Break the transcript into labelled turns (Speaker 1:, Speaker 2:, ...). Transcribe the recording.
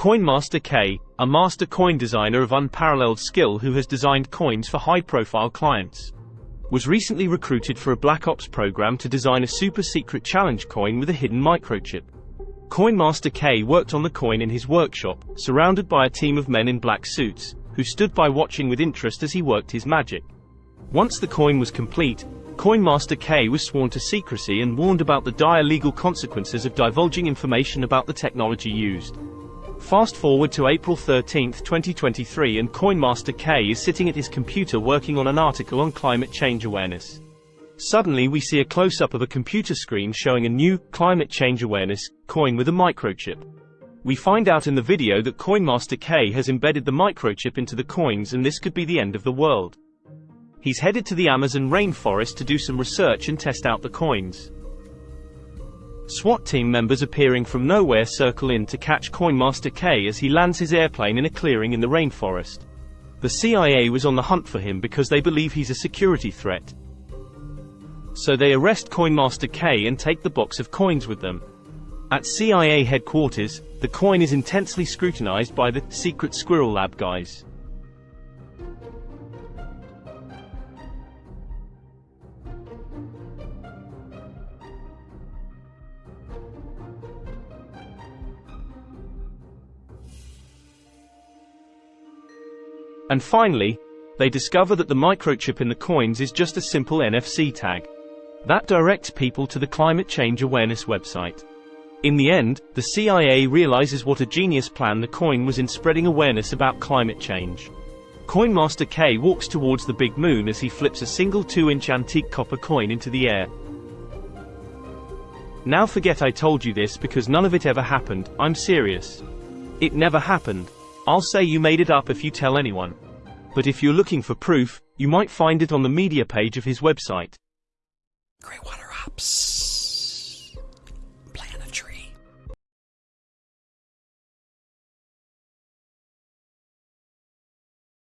Speaker 1: Coinmaster K, a master coin designer of unparalleled skill who has designed coins for high-profile clients, was recently recruited for a Black Ops program to design a super-secret challenge coin with a hidden microchip. Coinmaster K worked on the coin in his workshop, surrounded by a team of men in black suits, who stood by watching with interest as he worked his magic. Once the coin was complete, Coinmaster K was sworn to secrecy and warned about the dire legal consequences of divulging information about the technology used. Fast forward to April 13, 2023 and Coinmaster K is sitting at his computer working on an article on climate change awareness. Suddenly we see a close-up of a computer screen showing a new, climate change awareness, coin with a microchip. We find out in the video that Coinmaster K has embedded the microchip into the coins and this could be the end of the world. He's headed to the Amazon rainforest to do some research and test out the coins. SWAT team members appearing from nowhere circle in to catch Coinmaster K as he lands his airplane in a clearing in the rainforest. The CIA was on the hunt for him because they believe he's a security threat. So they arrest Coinmaster K and take the box of coins with them. At CIA headquarters, the coin is intensely scrutinized by the secret Squirrel Lab guys. And finally, they discover that the microchip in the coins is just a simple NFC tag. That directs people to the climate change awareness website. In the end, the CIA realizes what a genius plan the coin was in spreading awareness about climate change. Coinmaster K walks towards the big moon as he flips a single 2-inch antique copper coin into the air. Now forget I told you this because none of it ever happened, I'm serious. It never happened. I'll say you made it up if you tell anyone. But if you're looking for proof, you might find it on the media page of his website.
Speaker 2: Greywater Ops.